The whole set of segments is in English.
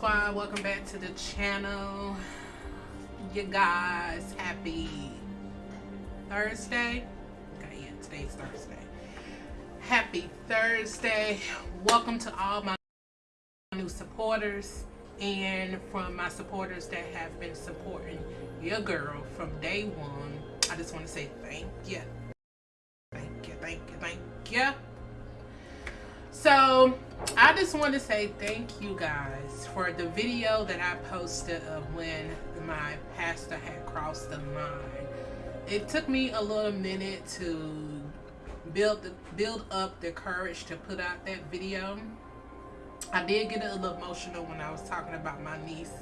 squad welcome back to the channel. You guys happy thursday. Okay yeah today's thursday. Happy thursday. Welcome to all my new supporters and from my supporters that have been supporting your girl from day one. I just want to say thank you thank you thank you thank you so I just want to say thank you guys for the video that I posted of when my pastor had crossed the line. It took me a little minute to build the, build up the courage to put out that video. I did get a little emotional when I was talking about my niece.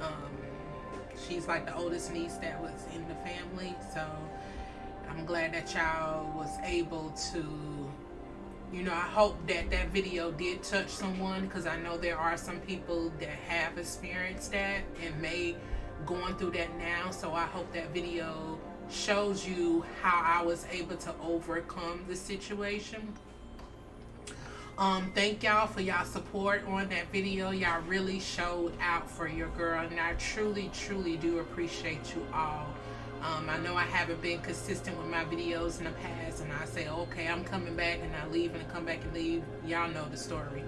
Um, she's like the oldest niece that was in the family, so I'm glad that y'all was able to you know, I hope that that video did touch someone because I know there are some people that have experienced that and may going through that now. So I hope that video shows you how I was able to overcome the situation. Um, thank y'all for y'all support on that video. Y'all really showed out for your girl and I truly, truly do appreciate you all. Um, I know I haven't been consistent with my videos in the past and I say, okay, I'm coming back and I leave and I come back and leave. Y'all know the story.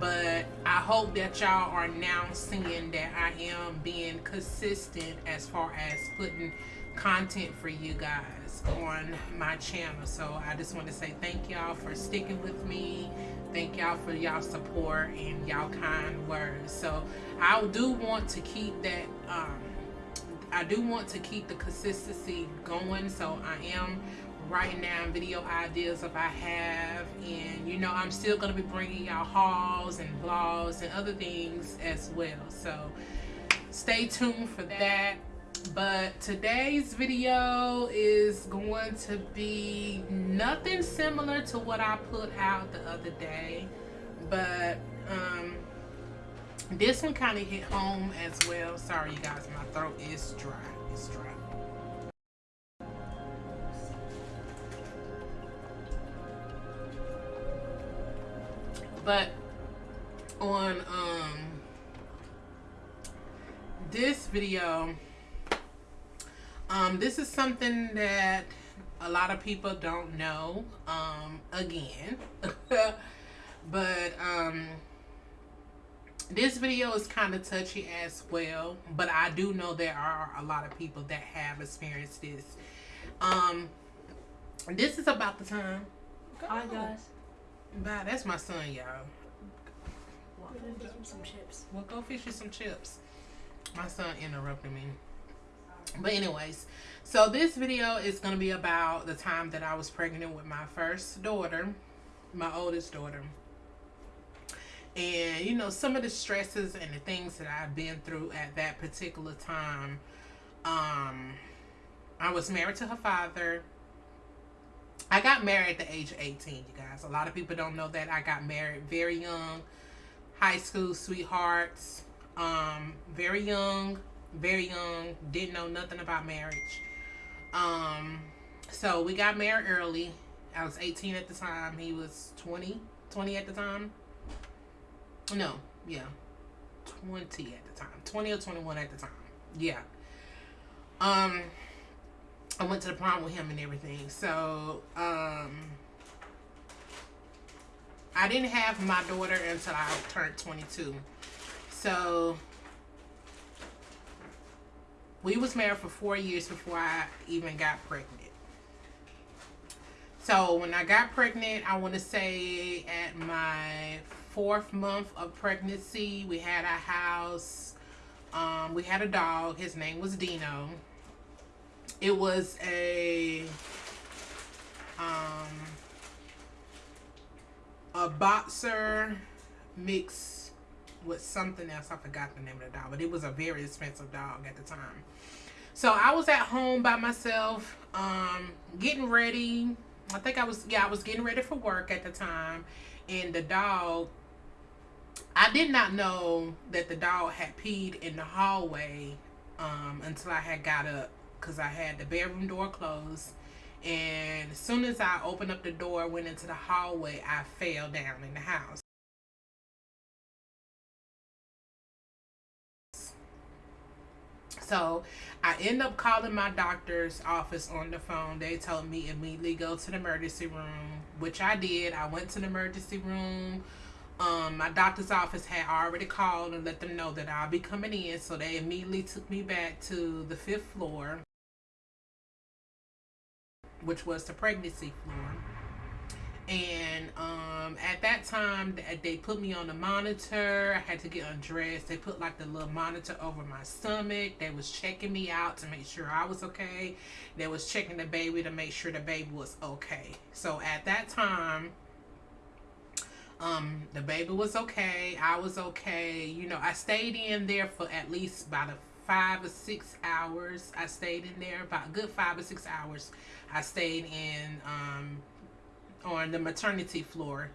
But I hope that y'all are now seeing that I am being consistent as far as putting content for you guys on my channel. So I just want to say thank y'all for sticking with me. Thank y'all for y'all support and y'all kind words. So I do want to keep that um, I do want to keep the consistency going so I am writing down video ideas if I have and you know I'm still going to be bringing y'all hauls and vlogs and other things as well. So stay tuned for that. But today's video is going to be nothing similar to what I put out the other day but um this one kind of hit home as well. Sorry, you guys, my throat is dry. It's dry. But on um this video, um, this is something that a lot of people don't know. Um, again, but um this video is kind of touchy as well but i do know there are a lot of people that have experienced this. Um this is about the time. Hi guys bye that's my son y'all. We'll some chips. We'll go fish you some chips. My son interrupted me. But anyways so this video is going to be about the time that i was pregnant with my first daughter my oldest daughter and you know some of the stresses and the things that I've been through at that particular time um I was married to her father. I got married at the age of 18 you guys. A lot of people don't know that I got married very young. High school sweethearts um very young very young didn't know nothing about marriage. Um so we got married early. I was 18 at the time. He was 20 20 at the time no, yeah. 20 at the time. 20 or 21 at the time. Yeah. Um, I went to the prom with him and everything. So, um, I didn't have my daughter until I turned 22. So, we was married for four years before I even got pregnant. So when I got pregnant, I want to say at my fourth month of pregnancy. We had a house. Um, we had a dog. His name was Dino. It was a um, a boxer mix with something else. I forgot the name of the dog, but it was a very expensive dog at the time. So I was at home by myself, um, getting ready. I think I was, yeah, I was getting ready for work at the time. And the dog I did not know that the dog had peed in the hallway um, until I had got up because I had the bedroom door closed. And as soon as I opened up the door, went into the hallway, I fell down in the house. So I end up calling my doctor's office on the phone. They told me immediately go to the emergency room, which I did. I went to the emergency room. Um, my doctor's office had already called and let them know that I'll be coming in. So they immediately took me back to the fifth floor, which was the pregnancy floor. And um, at that time they put me on the monitor. I had to get undressed. They put like the little monitor over my stomach. They was checking me out to make sure i was okay. They was checking the baby to make sure the baby was okay. So at that time um, the baby was okay i was okay you know i stayed in there for at least about a five or six hours i stayed in there about good five or six hours i stayed in um, on the maternity floor.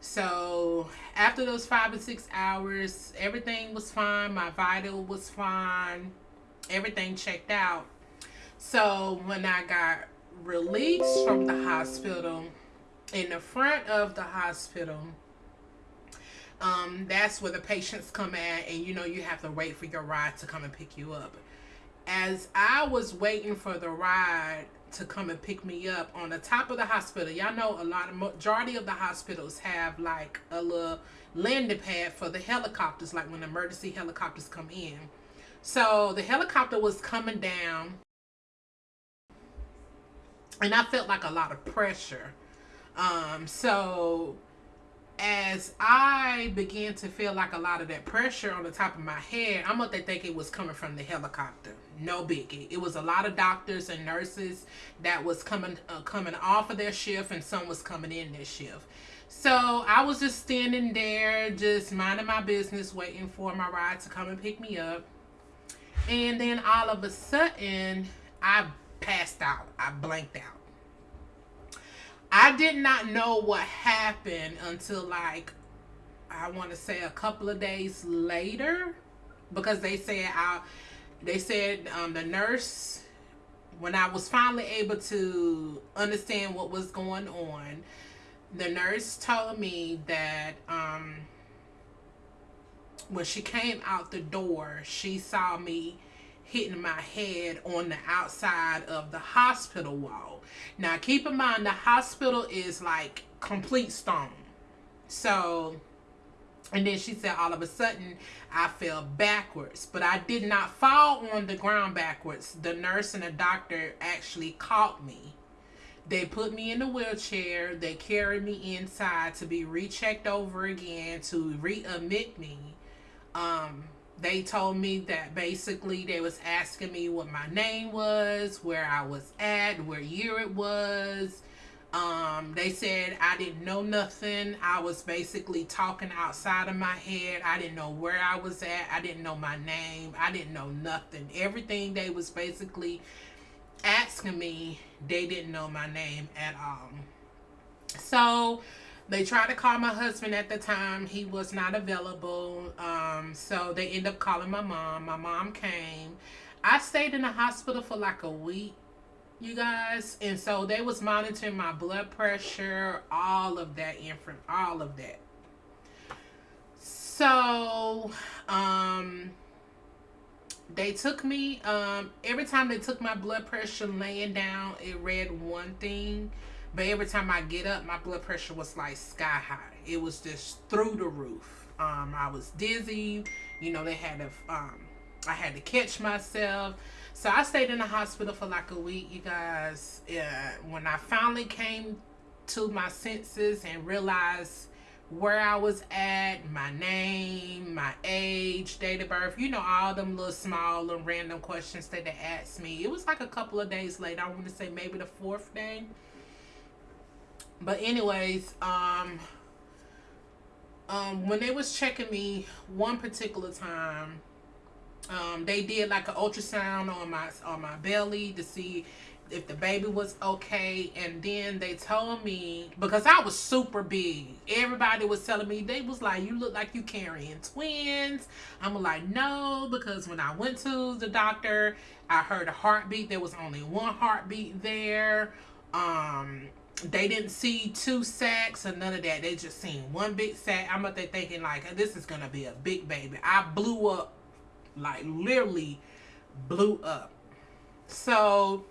So after those five or six hours, everything was fine. My vital was fine. Everything checked out. So when I got released from the hospital, in the front of the hospital, um, that's where the patients come at and you know you have to wait for your ride to come and pick you up. As I was waiting for the ride, to come and pick me up on the top of the hospital. Y'all know a lot of majority of the hospitals have like a little landing pad for the helicopters, like when emergency helicopters come in. So the helicopter was coming down and I felt like a lot of pressure. Um, so as I began to feel like a lot of that pressure on the top of my head, I'm gonna think it was coming from the helicopter. No biggie. It was a lot of doctors and nurses that was coming uh, coming off of their shift, and some was coming in their shift. So I was just standing there, just minding my business, waiting for my ride to come and pick me up. And then all of a sudden, I passed out. I blanked out. I did not know what happened until like I want to say a couple of days later because they said I they said um, the nurse when I was finally able to understand what was going on the nurse told me that um, when she came out the door she saw me hitting my head on the outside of the hospital wall. Now, keep in mind, the hospital is like complete stone. So, and then she said, all of a sudden, I fell backwards. But I did not fall on the ground backwards. The nurse and the doctor actually caught me. They put me in the wheelchair. They carried me inside to be rechecked over again to readmit me. Um, they told me that basically they was asking me what my name was, where I was at, where year it was. Um, they said I didn't know nothing. I was basically talking outside of my head. I didn't know where I was at. I didn't know my name. I didn't know nothing. Everything they was basically asking me, they didn't know my name at all. So they tried to call my husband at the time. He was not available. Um, so they end up calling my mom. My mom came. I stayed in the hospital for like a week, you guys. And so they was monitoring my blood pressure, all of that, infant, all of that. So, um, they took me, um, every time they took my blood pressure laying down, it read one thing. But every time I get up, my blood pressure was like sky high. It was just through the roof. Um, I was dizzy. You know, they had to, um, I had to catch myself. So I stayed in the hospital for like a week, you guys. Yeah, when I finally came to my senses and realized where I was at, my name, my age, date of birth, you know, all them little small and random questions that they asked me. It was like a couple of days later. I want to say maybe the fourth day but anyways um um when they was checking me one particular time um they did like an ultrasound on my on my belly to see if the baby was okay. And then they told me because I was super big everybody was telling me they was like you look like you carrying twins. I'm like no because when I went to the doctor I heard a heartbeat. There was only one heartbeat there. Um they didn't see two sacs or none of that. They just seen one big sac. I'm up there thinking like, this is gonna be a big baby. I blew up, like literally blew up. So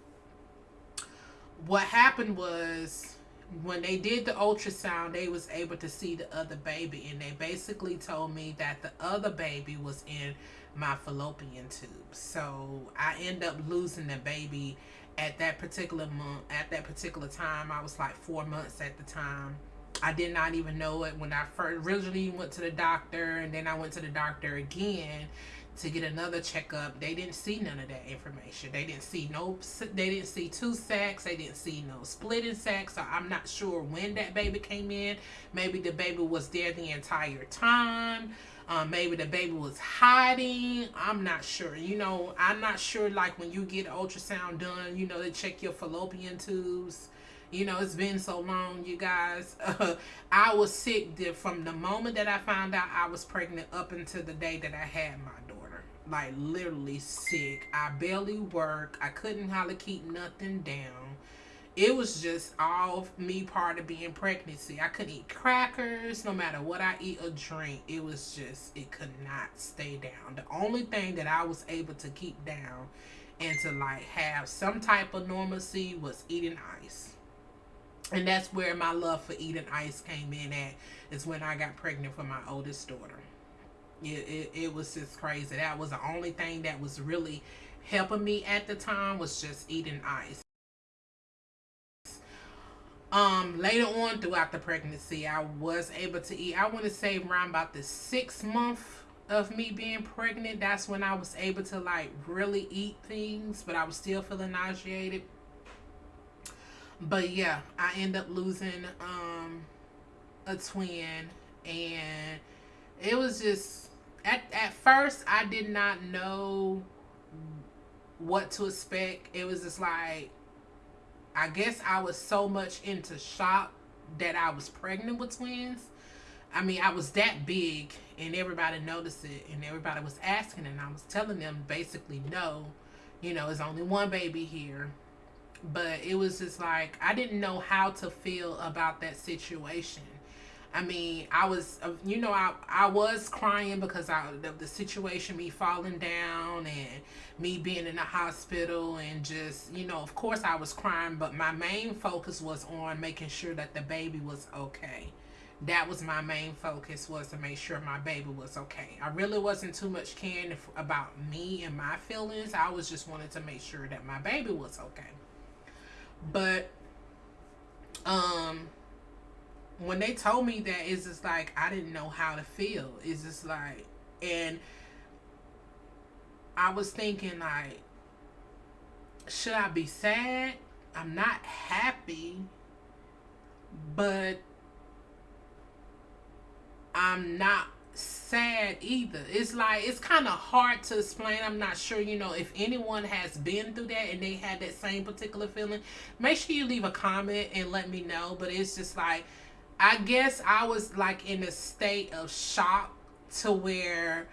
what happened was when they did the ultrasound, they was able to see the other baby, and they basically told me that the other baby was in my fallopian tube. So I end up losing the baby at that particular month. At that particular time, I was like four months at the time. I did not even know it when I first originally went to the doctor, and then I went to the doctor again to get another checkup. They didn't see none of that information. They didn't see no. They didn't see two sacs. They didn't see no splitting sacs. So I'm not sure when that baby came in. Maybe the baby was there the entire time. Um, maybe the baby was hiding. I'm not sure. You know, I'm not sure. Like when you get ultrasound done, you know, they check your fallopian tubes. You know, it's been so long, you guys. Uh, I was sick from the moment that I found out I was pregnant up until the day that I had my daughter. Like literally sick. I barely work. I couldn't hardly keep nothing down it was just all me part of being pregnancy. I couldn't eat crackers no matter what I eat or drink. It was just, it could not stay down. The only thing that I was able to keep down and to like have some type of normalcy was eating ice. And that's where my love for eating ice came in at, is when I got pregnant for my oldest daughter. It, it, it was just crazy. That was the only thing that was really helping me at the time was just eating ice. Um, later on throughout the pregnancy, I was able to eat. I want to say around about the sixth month of me being pregnant, that's when I was able to like really eat things, but I was still feeling nauseated. But yeah, I end up losing um a twin and it was just at at first I did not know what to expect. It was just like I guess I was so much into shock that I was pregnant with twins. I mean, I was that big and everybody noticed it and everybody was asking and I was telling them basically no, you know, it's only one baby here. But it was just like, I didn't know how to feel about that situation. I mean, I was, uh, you know, I, I was crying because I, of the situation, me falling down and me being in the hospital and just, you know, of course I was crying, but my main focus was on making sure that the baby was okay. That was my main focus was to make sure my baby was okay. I really wasn't too much caring about me and my feelings. I was just wanted to make sure that my baby was okay. But, um, when they told me that, it's just like I didn't know how to feel. It's just like, and I was thinking like, should I be sad? I'm not happy, but I'm not sad either. It's like it's kind of hard to explain. I'm not sure, you know, if anyone has been through that and they had that same particular feeling. Make sure you leave a comment and let me know. But it's just like I guess I was like in a state of shock to where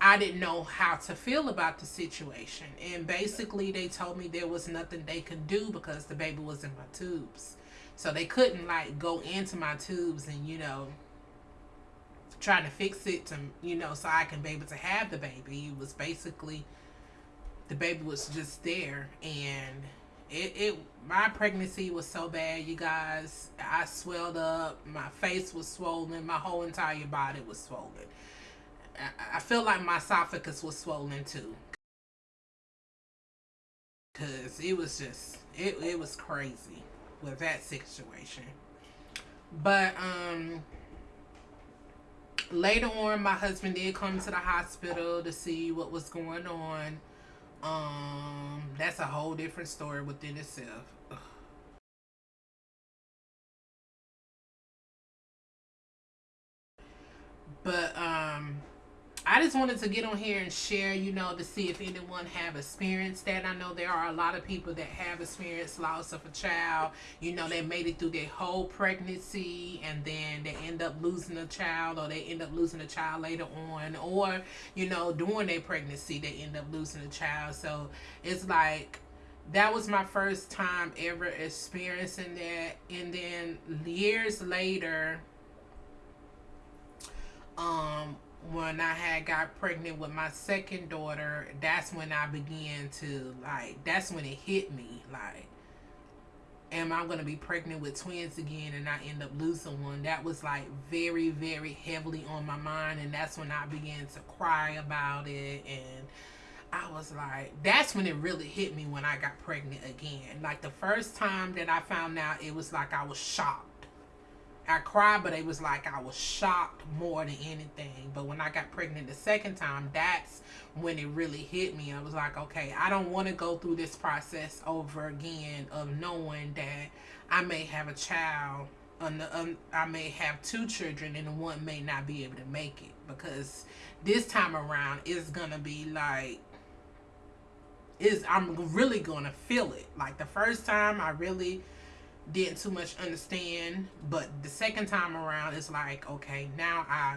I didn't know how to feel about the situation. And basically they told me there was nothing they could do because the baby was in my tubes. So they couldn't like go into my tubes and, you know, trying to fix it to, you know, so I can be able to have the baby. It was basically, the baby was just there and it, it my pregnancy was so bad you guys. I swelled up. My face was swollen. My whole entire body was swollen. I, I feel like my esophagus was swollen too. Because it was just it, it was crazy with that situation. But um later on my husband did come to the hospital to see what was going on um, that's a whole different story within itself. But um I just wanted to get on here and share, you know, to see if anyone have experienced that. I know there are a lot of people that have experienced loss of a child. You know, they made it through their whole pregnancy and then they end up losing a child or they end up losing a child later on. Or, you know, during their pregnancy, they end up losing a child. So it's like, that was my first time ever experiencing that. And then years later, um, when I had got pregnant with my second daughter, that's when I began to like that's when it hit me like am I going to be pregnant with twins again and I end up losing one? That was like very very heavily on my mind and that's when I began to cry about it and I was like, that's when it really hit me when I got pregnant again. Like the first time that I found out, it was like I was shocked I cried, but it was like I was shocked more than anything. But when I got pregnant the second time, that's when it really hit me. I was like, okay, I don't want to go through this process over again of knowing that I may have a child, um, I may have two children, and one may not be able to make it because this time around it's gonna be like is I'm really gonna feel it. Like the first time, I really didn't too much understand but the second time around it's like okay now i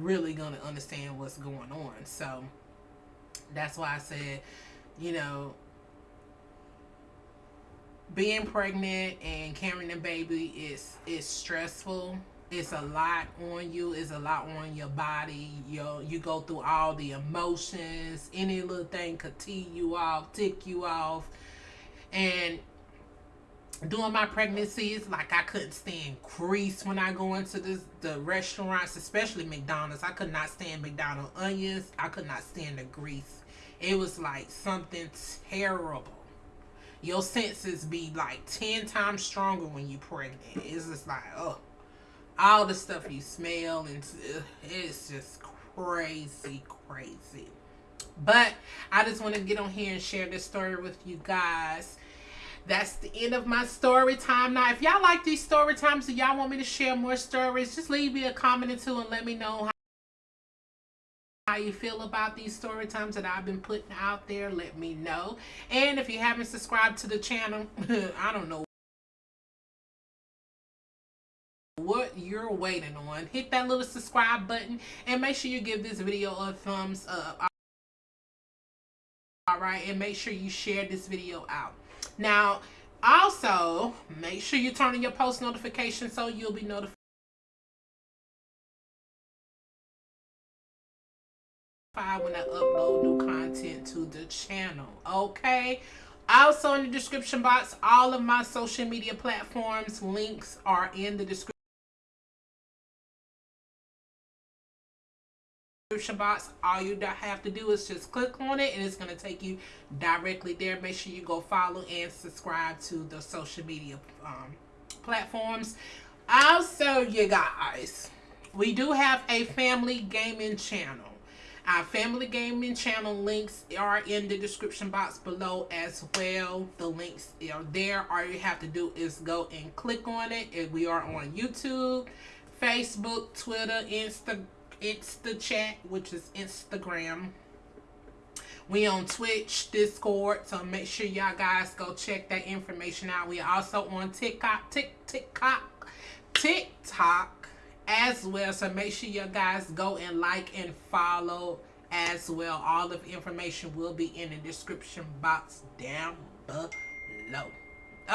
really gonna understand what's going on. So that's why i said you know being pregnant and carrying a baby is is stressful. It's a lot on you. It's a lot on your body. You you go through all the emotions any little thing could tee you off tick you off. And during my pregnancies, like I couldn't stand grease when I go into this, the restaurants, especially McDonald's. I could not stand McDonald's onions. I could not stand the grease. It was like something terrible. Your senses be like 10 times stronger when you pregnant. It's just like, oh, all the stuff you smell and it's just crazy, crazy. But I just want to get on here and share this story with you guys that's the end of my story time. Now, if y'all like these story times and y'all want me to share more stories, just leave me a comment or two and let me know how you feel about these story times that I've been putting out there. Let me know. And if you haven't subscribed to the channel, I don't know what you're waiting on. Hit that little subscribe button and make sure you give this video a thumbs up. Alright, and make sure you share this video out. Now, also, make sure you turn on your post notifications so you'll be notified when I upload new content to the channel. Okay? Also in the description box, all of my social media platforms links are in the description. All you have to do is just click on it and it's going to take you directly there make sure you go follow and subscribe to the social media um, platforms also you guys we do have a family gaming channel our family gaming channel links are in the description box below as well. The links are there. All you have to do is go and click on it. And we are on YouTube, Facebook, Twitter, Instagram it's the chat, which is Instagram. We on Twitch, Discord, so make sure y'all guys go check that information out. We also on TikTok, Tik TikTok, TikTok as well. So make sure you guys go and like and follow as well. All of the information will be in the description box down below.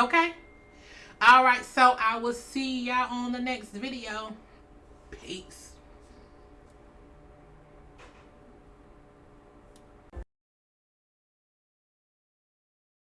Okay? Alright, so I will see y'all on the next video. Peace.